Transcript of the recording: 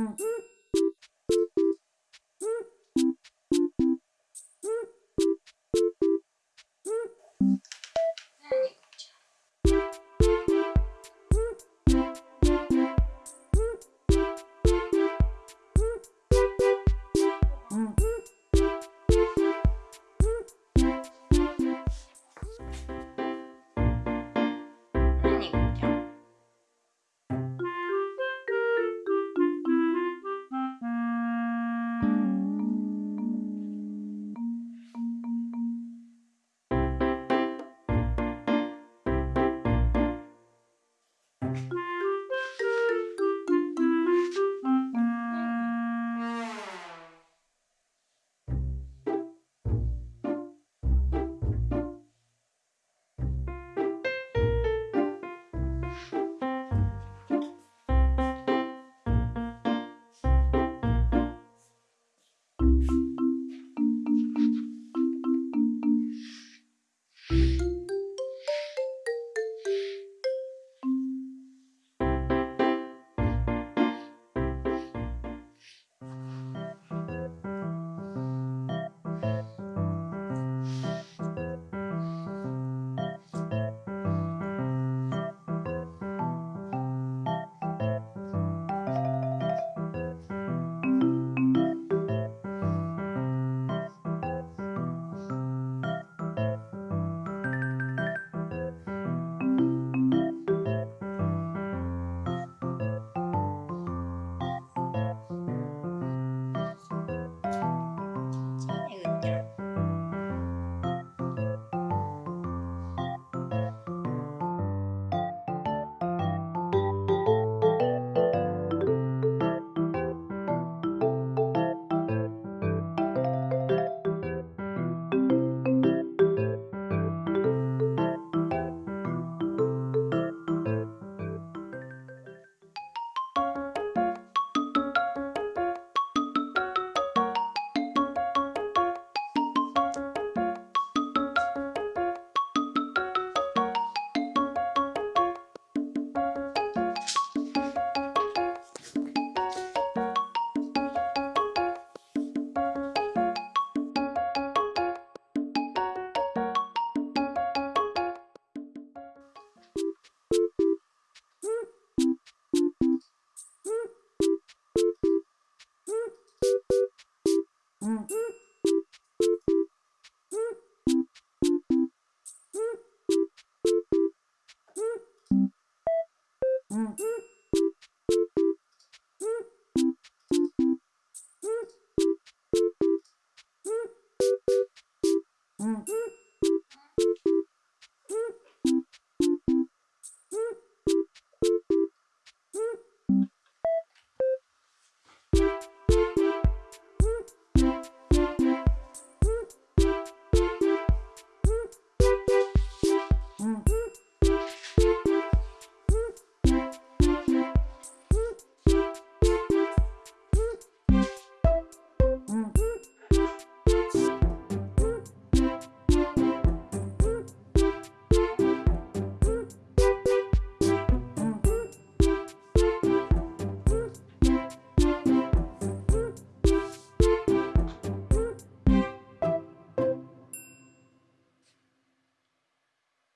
何うん。